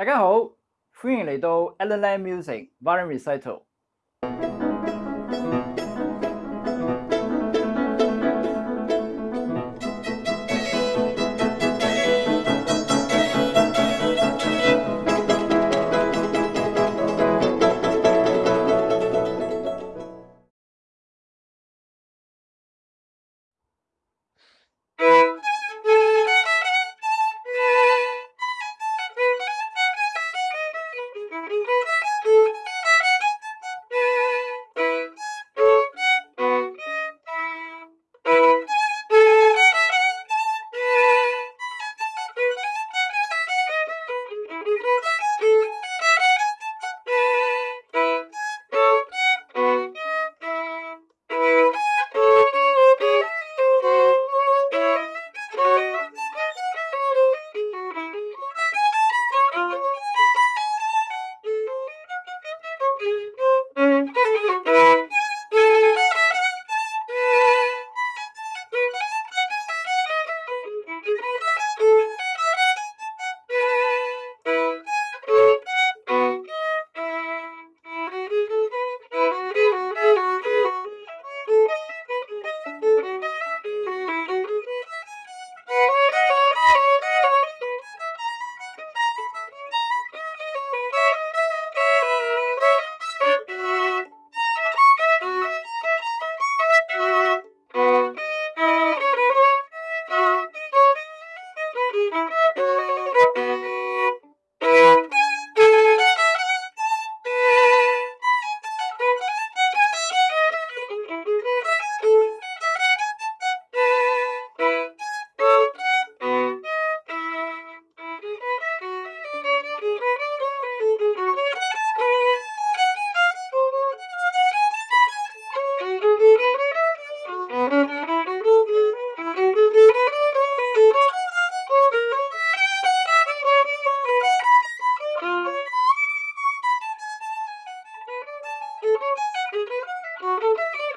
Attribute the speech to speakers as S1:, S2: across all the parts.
S1: 大家好，欢迎来到 Alan Lee Music Violin Recital。Música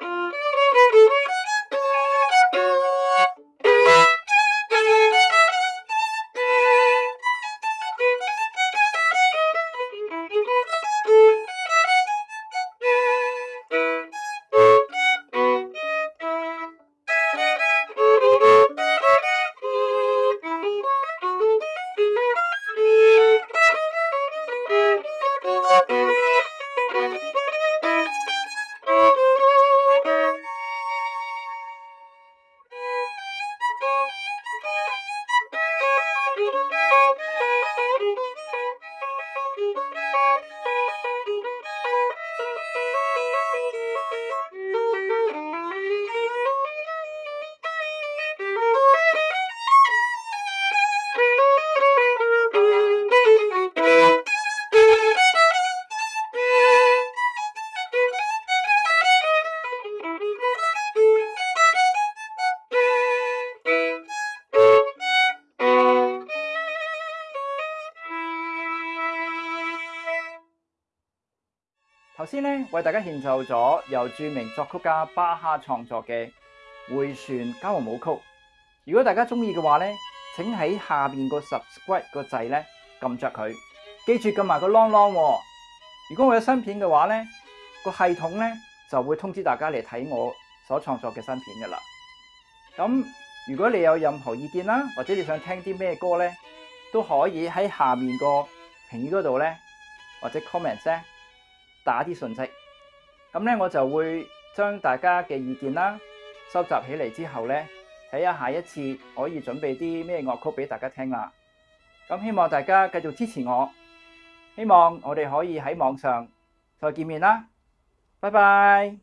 S1: 头先咧为大家献奏咗由著名作曲家巴哈创作嘅《回旋交和舞曲》。如果大家中意嘅话咧，请喺下边个 subscribe 个掣咧揿着佢，记住揿埋个 long long。如果我有新片嘅话咧，个系统咧就会通知大家嚟睇我所创作嘅新片噶啦。咁如果你有任何意见啦，或者你想听啲咩歌咧，都可以喺下面个评语嗰度咧，或者 comment 咧。打啲信息，咁咧我就会将大家嘅意见啦，收集起嚟之后咧，睇下下一次可以准备啲咩乐曲俾大家听啦。咁希望大家继续支持我，希望我哋可以喺网上再见面啦。拜拜。